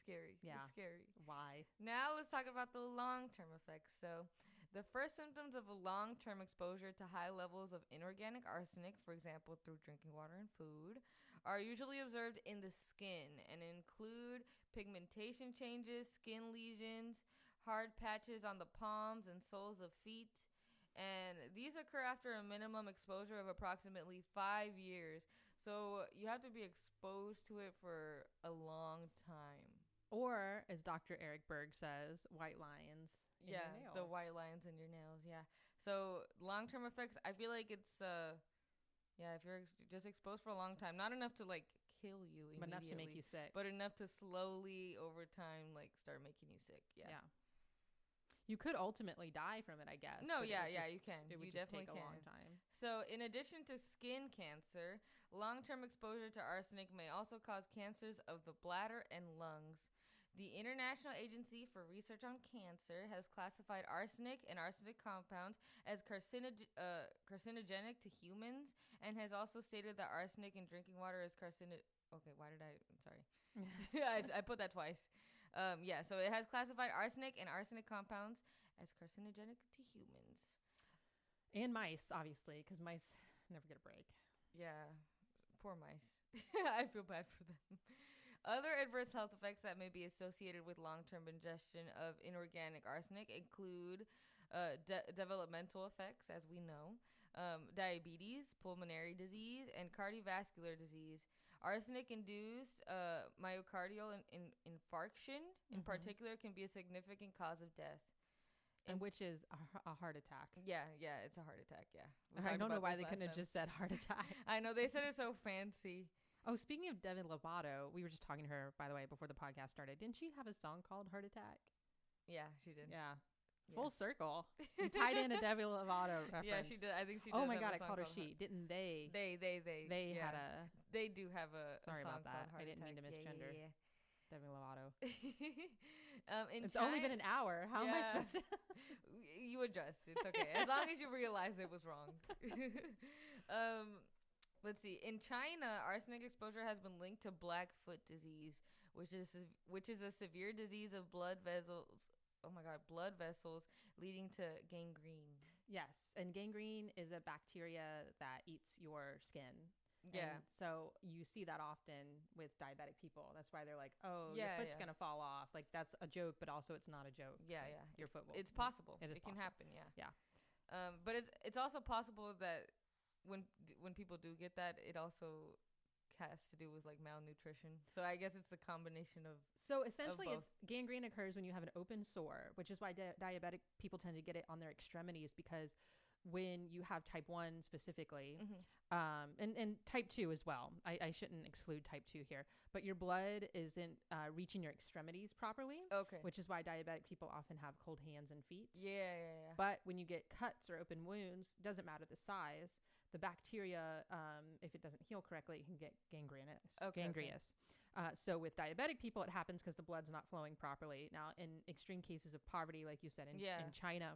scary. It's Yeah. scary. Why? Now let's talk about the long term effects. So, the first symptoms of a long term exposure to high levels of inorganic arsenic, for example, through drinking water and food, are usually observed in the skin and include pigmentation changes, skin lesions, hard patches on the palms and soles of feet. And these occur after a minimum exposure of approximately five years. So you have to be exposed to it for a long time. Or, as Dr. Eric Berg says, white lions. your yeah, the white lines in your nails. Yeah. So long term effects. I feel like it's uh, yeah. If you're ex- just exposed for a long time, not enough to like kill you immediately, But enough to make you sick. but enough to slowly over time like start making you sick. Yeah. yeah. You could ultimately die from it, I guess. No. Yeah. Yeah. just- you can. It would you just definitely take a can. long time. So, in addition to skin cancer, long term exposure to arsenic may also cause cancers of the bladder and lungs. The International Agency for Research on Cancer has classified arsenic and arsenic compounds as carcinog- uh, carcinogenic to humans and has also stated that arsenic in drinking water is carcinogenic Okay, why did I? I'm sorry. I put that twice. Um, yeah, so it has classified arsenic and arsenic compounds as carcinogenic to humans. and mice, obviously, because mice never get a break. Yeah, poor mice. I feel bad for them. Other adverse health effects that may be associated with long term ingestion of inorganic arsenic include uh, de- developmental effects, as we know, um, diabetes, pulmonary disease, and cardiovascular disease. Arsenic induced uh, myocardial in- in- infarction, in Mhm. particular, can be a significant cause of death. And And- which is a heart attack. Yeah, yeah, it's a heart attack. Yeah. We I don't know why they couldn't have just said heart attack. I know they said it so fancy. Oh, speaking of Demi Lovato, we were just talking to her, by the way, before the podcast started. Didn't she have a song called Heart Attack? Yeah, she did. Yeah. Yeah. Full circle. You tied in a Demi Lovato reference. Yeah, she did. I think she. Oh my a god, I called her she. Didn't they? They, they, they. They yeah. had a They do have a. a Sorry song about that. I didn't mean to Attack. Yeah, misgender. yeah, Demi Lovato. um, in It's only been an hour. How am I supposed to? you adjust. It's okay as long as you realize it was wrong. um, let's see. In China, arsenic exposure has been linked to Blackfoot disease, which is which is a severe disease of blood vessels. Oh my God, blood vessels leading to gangrene. yes, and gangrene is a bacteria that eats your skin. Yeah. And so you see that often with diabetic people. That's why they're like, "Oh, Yeah, your foot's yeah. gonna fall off." Like that's a joke, but also it's not a joke. Yeah, yeah. Your foot will. It's possible. It It, is can happen. Yeah. Yeah. Um, but it's it's also possible that when when people do get that, it also has to do with like malnutrition. So I guess it's the combination of So essentially, both. it's gangrene occurs when you have an open sore, which is why di- diabetic people tend to get it on their extremities because when you have type one specifically, Mhm. um, and and type two as well. I, I shouldn't exclude type two here, but your blood isn't uh, reaching your extremities properly, okay. which is why diabetic people often have cold hands and feet. yeah, yeah, yeah. But when you get cuts or open wounds, doesn't matter the size, the bacteria, um, if it doesn't heal correctly, it can get gangrenous. Okay, okay. gangrenous. Uh, so with diabetic people, it happens because the blood's not flowing properly. Now, in extreme cases of poverty, like you said in, Yeah. in China,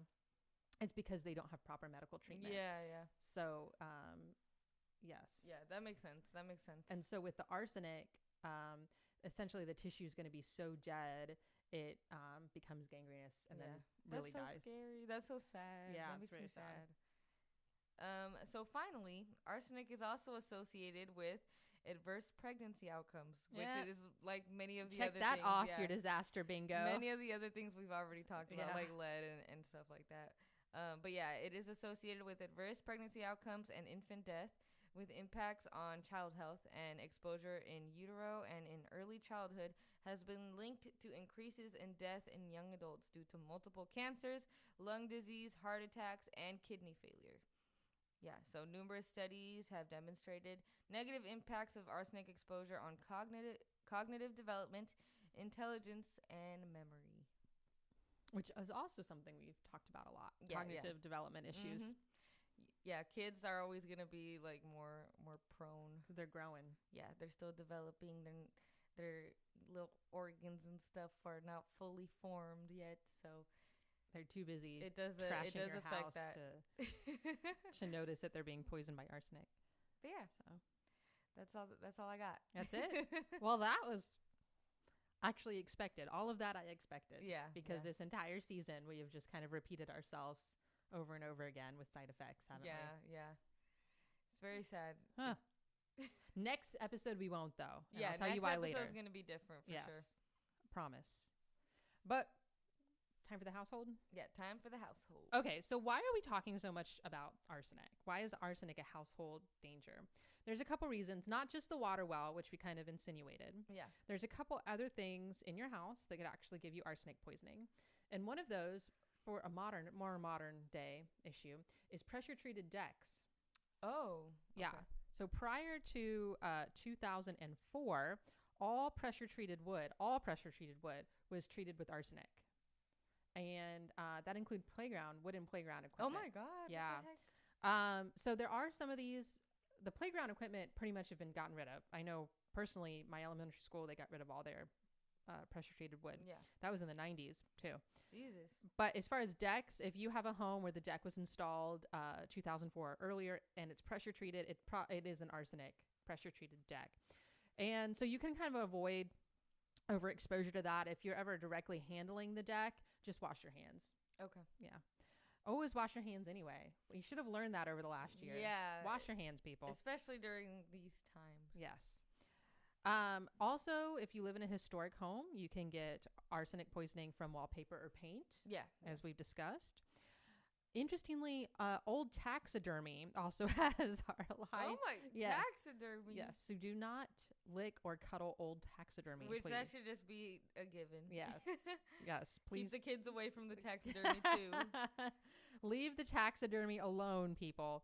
it's because they don't have proper medical treatment. yeah, yeah, So, um, yes. yeah. That makes sense. That makes sense. And so with the arsenic, um, essentially the tissue is going to be so dead, it um, becomes gangrenous and Yeah. then That's so dies. scary. That's so sad. Yeah, that it's makes me very sad. Um, so finally, arsenic is also associated with adverse pregnancy outcomes, which Yeah. is like many of the Check other that things, off yeah. your disaster bingo. Many of the other things we've already talked about, Yeah. like lead and, and stuff like that. Um, but yeah, it is associated with adverse pregnancy outcomes and infant death, with impacts on child health and exposure in utero and in early childhood has been linked to increases in death in young adults due to multiple cancers, lung disease, heart attacks, and kidney failure. Yeah, so numerous studies have demonstrated negative impacts of arsenic exposure on cognitive cognitive development, intelligence, and memory. which is also something we've talked about a lot. Yeah, yeah. Cognitive development issues. Mhm. Yeah, kids are always gonna be like more more prone. They're growing. Yeah, they're still developing. Their their little organs and stuff are not fully formed yet, so They're too busy it does uh, trashing it does your affect house that. to, to notice that they're being poisoned by arsenic. but yeah, So that's all. That's all I got. That's it? well, that was actually expected. All of that I expected. yeah, Because yeah. this entire season we have just kind of repeated ourselves over and over again with side effects, haven't yeah, yeah. It's very sad. Huh. Next episode we won't though. yeah, I'll tell next you why episode's later. gonna be different for yes. sure. Promise. But time for the household? Yeah, time for the household. Okay, so why are we talking so much about arsenic? Why is arsenic a household danger? There's a couple reasons, not just the water well, which we kind of insinuated. Yeah. There's a couple other things in your house that could actually give you arsenic poisoning. And one of those, for a modern, more modern day issue, is pressure treated decks. Oh. Yeah. okay. So prior to uh, 2004, all pressure treated wood, all pressure treated wood, was treated with arsenic. And uh, that include playground, wooden playground equipment. Oh my god. Yeah. What the heck? Um, so there are some of these. The playground equipment pretty much have been gotten rid of. I know personally, my elementary school they got rid of all their uh, pressure treated wood. Yeah. That was in the 90s too. Jesus. But as far as decks, if you have a home where the deck was installed uh, 2004 or earlier and it's pressure treated, it pro- it is an arsenic pressure treated deck, and so you can kind of avoid overexposure to that if you're ever directly handling the deck. Just wash your hands. Okay. Yeah. Always wash your hands anyway. You should have learned that over the last year. Yeah. Wash your hands, people. Especially during these times. Yes. Um, also, if you live in a historic home, you can get arsenic poisoning from wallpaper or paint, Yeah. as we've discussed. Interestingly, uh, old taxidermy also has our high. oh my yes. taxidermy. Yes, so do not lick or cuddle old taxidermy. Which please. that should just be a given. Yes. yes, please Keep the kids away from the taxidermy too. Leave the taxidermy alone, people.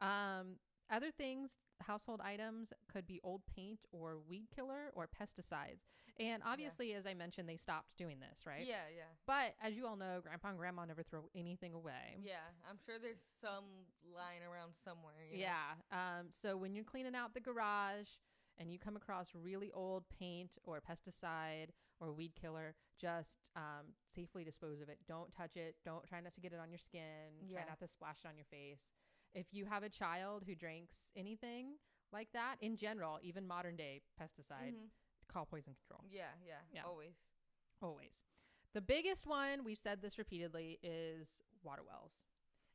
Um, other things, household items could be old paint or weed killer or pesticides. And obviously, as I mentioned, they stopped doing this, right? Yeah, yeah. But as you all know, grandpa and grandma never throw anything away. Yeah. I'm sure there's some lying around somewhere. you know? Yeah. Um, so when you're cleaning out the garage and you come across really old paint or pesticide or weed killer, just um, safely dispose of it. Don't touch it. Don't try not to get it on your skin. Yeah. Try not to splash it on your face. If you have a child who drinks anything like that, in general, even modern day pesticide, Mhm. call poison control. Yeah, yeah. Yeah. Always. Always. The biggest one, we've said this repeatedly, is water wells.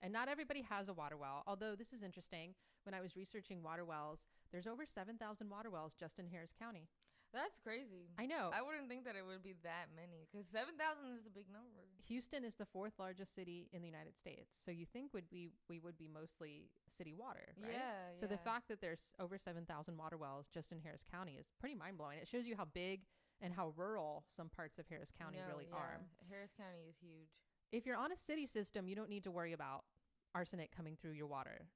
And not everybody has a water well, although this is interesting. When I was researching water wells, there's over 7,000 water wells just in Harris County. That's crazy. I know. I wouldn't think that it would be that many because 7,000 is a big number. Houston is the fourth largest city in the United States. So you think would be we would be mostly city water, right? Yeah. So the fact that there's over 7,000 water wells just in Harris County is pretty mind-blowing. It shows you how big and how rural some parts of Harris County No, really yeah. are. Harris County is huge. if you're on a city system, you don't need to worry about arsenic coming through your water.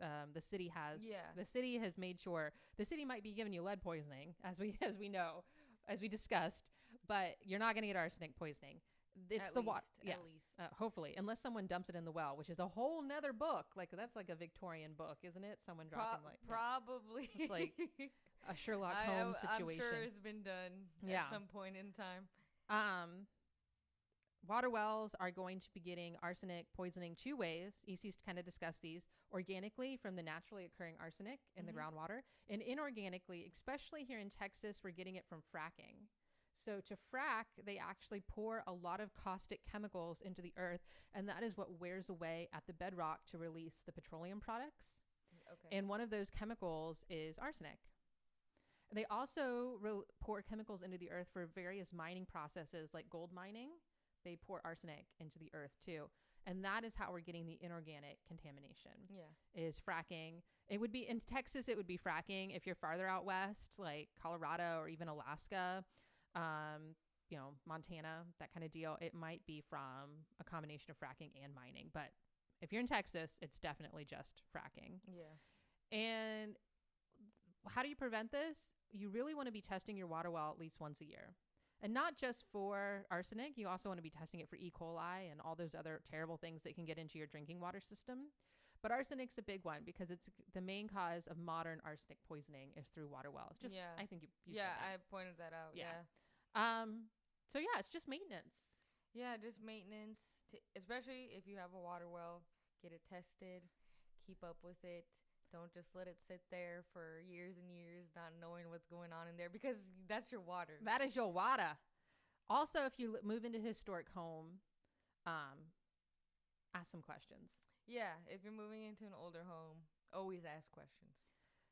Um, the city has Yeah. the city has made sure the city might be giving you lead poisoning as we as we know as we discussed, but you're not going to get arsenic poisoning. It's At the water. Yes. Uh, hopefully, unless someone dumps it in the well, which is a whole nother book. Like that's like a Victorian book, isn't it? Someone Pro- dropping like yeah, probably. It's like a Sherlock I- I Holmes situation. I'm sure it's been done Yeah. at some point in time. Um, water wells are going to be getting arsenic poisoning two ways. EC's kind of discussed these organically from the naturally occurring arsenic in Mhm. the groundwater, and inorganically, especially here in Texas, we're getting it from fracking. So to frack, they actually pour a lot of caustic chemicals into the earth, and that is what wears away at the bedrock to release the petroleum products. Okay. And one of those chemicals is arsenic. They also re- pour chemicals into the earth for various mining processes like gold mining. They pour arsenic into the earth too. And that is how we're getting the inorganic contamination yeah. is fracking. It would be in Texas it would be fracking if you're farther out west like Colorado or even Alaska, um, you know, Montana, that kind of deal. It might be from a combination of fracking and mining, but if you're in Texas, it's definitely just fracking. Yeah. And how do you prevent this? You really want to be testing your water well at least once a year. And not just for arsenic, you also want to be testing it for E. coli and all those other terrible things that can get into your drinking water system. But arsenic's a big one because it's the main cause of modern arsenic poisoning is through water wells. Just Yeah. I think you, you yeah, I pointed that out. Yeah. Yeah. um so yeah, it's just maintenance. Yeah, just maintenance, to, especially if you have a water well, get it tested, keep up with it. Don't just let it sit there for years and years, not knowing what's going on in there because that's your water. That is your water. Also, if you move into a historic home, um, ask some questions. yeah, if you're moving into an older home, always ask questions.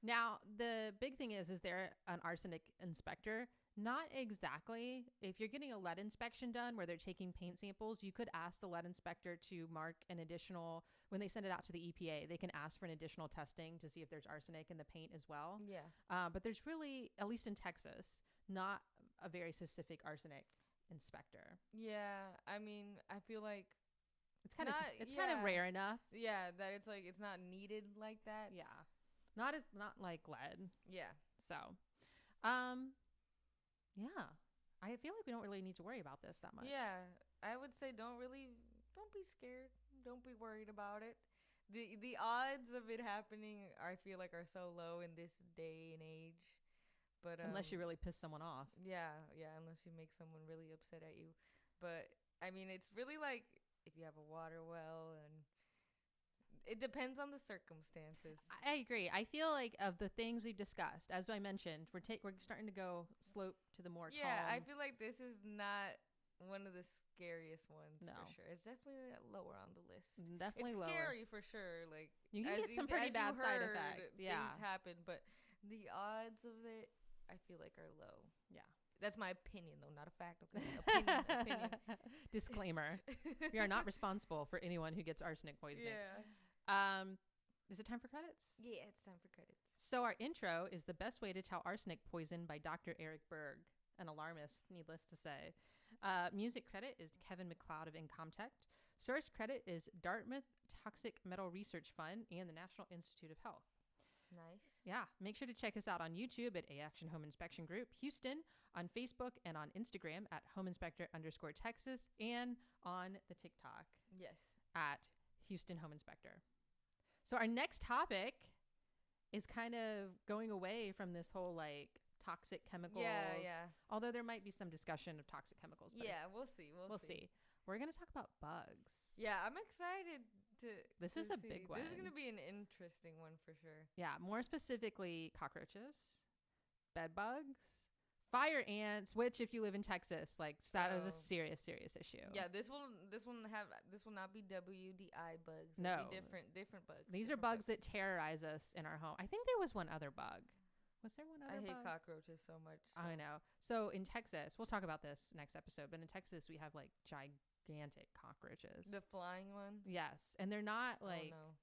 Now, the big thing is, is there an arsenic inspector? Not exactly. If you're getting a lead inspection done where they're taking paint samples, you could ask the lead inspector to mark an additional, when they send it out to the EPA, they can ask for an additional testing to see if there's arsenic in the paint as well. Yeah. Uh, but there's really, at least in Texas, not a very specific arsenic inspector. Yeah, I mean, I feel like It's kind of it's kind of rare enough. yeah, that it's like it's not needed like that. Yeah. Not as not like lead. Yeah. So, um, yeah, I feel like we don't really need to worry about this that much. Yeah, I would say don't really don't be scared. Don't be worried about it. The the odds of it happening I feel like are so low in this day and age. But Unless you um, really piss someone off. Yeah, yeah, unless you make someone really upset at you. But I mean, it's really like if you have a water well and it depends on the circumstances. I agree. I feel like of the things we've discussed, as I mentioned, we're ta- we're starting to go slope to the more yeah, I feel like this is not one of the scariest ones No. for sure. It's definitely lower on the list. definitely it's lower. scary for sure. Like You can as get some pretty as you bad side effects. Yeah. things happen, but the odds of it, I feel like, are low. Yeah. That's my opinion, though, not a fact. Okay, opinion, opinion. Disclaimer: We are not responsible for anyone who gets arsenic poisoning. Yeah. Um, is it time for credits? Yeah, it's time for credits. So our intro is the best way to tell arsenic poison by Dr. Eric Berg, an alarmist, needless to say. Uh, music credit is Kevin MacLeod of Incompetech. Source credit is Dartmouth Toxic Metal Research Fund and the National Institute of Health. Nice. Yeah, make sure to check us out on YouTube at A Action Home Inspection Group Houston, on Facebook and on Instagram at Home Inspector underscore Texas, and on the TikTok Yes. at Houston Home Inspector. So our next topic is kind of going away from this whole like toxic chemicals. Yeah, yeah. Although there might be some discussion of toxic chemicals. But Yeah, we'll see. We'll, we'll see. We're gonna talk about bugs. Yeah, I'm excited to. This to is a see. big one. This is gonna be an interesting one for sure. Yeah, more specifically cockroaches, bed bugs, fire ants. Which, if you live in Texas, like that is a serious, serious issue. Yeah, this will this will have this will not be WDI bugs. It'll No. be different different bugs. these are different bugs that terrorize us in our home. I think there was one other bug. Was there one other I hate bug? cockroaches so much. I so- know. So in Texas, we'll talk about this next episode, but in Texas we have like gigantic cockroaches. The flying ones. yes, and they're not Oh, like no.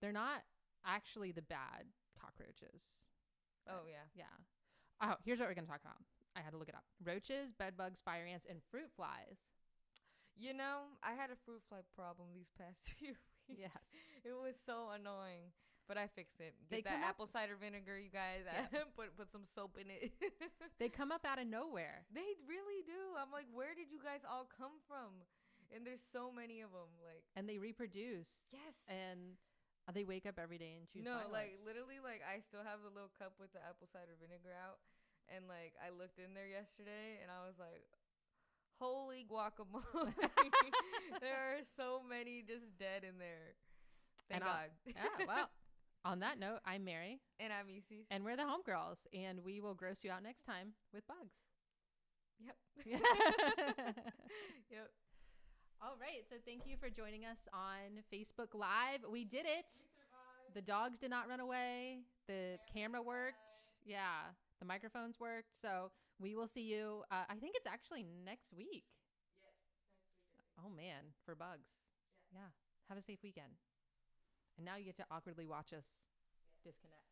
they're not actually the bad cockroaches. Oh yeah. Yeah. Oh, here's what we're going to talk about. I had to look it up. Roaches, bed bugs, fire ants, and fruit flies. You know, I had a fruit fly problem these past few weeks. Yes. It was so annoying, but I fixed it. They Get that come up- apple cider vinegar, you guys. Yeah. put put some soap in it. They come up out of nowhere. They really do. I'm like, where did you guys all come from? And there's so many of them. Like, And they reproduce. yes. And uh, they wake up every day and choose no, like literally, like I still have the little cup with the apple cider vinegar out, and like I looked in there yesterday, and I was like, "Holy guacamole!" there are so many just dead in there. Thank And I'll- God. yeah, well, on that note, I'm Mary, and I'm Isis. and we're the homegirls, and we will gross you out next time with bugs. yep. Yep. All right. So thank you for joining us on Facebook Live. We did it. The dogs did not run away. The camera worked. Yeah. The microphones worked. So we will see you. Uh, I think it's actually next week. Oh, man. For bugs. Yeah. Have a safe weekend. And now you get to awkwardly watch us disconnect.